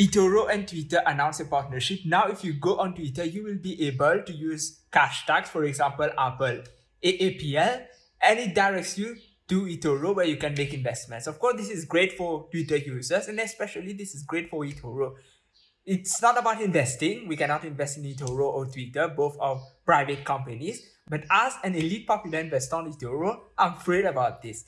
eToro and Twitter announced a partnership. Now, if you go on Twitter, you will be able to use cash tags, for example, Apple AAPL, and it directs you to eToro where you can make investments. Of course, this is great for Twitter users, and especially this is great for eToro. It's not about investing. We cannot invest in eToro or Twitter. Both are private companies. But as an elite popular investor on eToro, I'm afraid about this.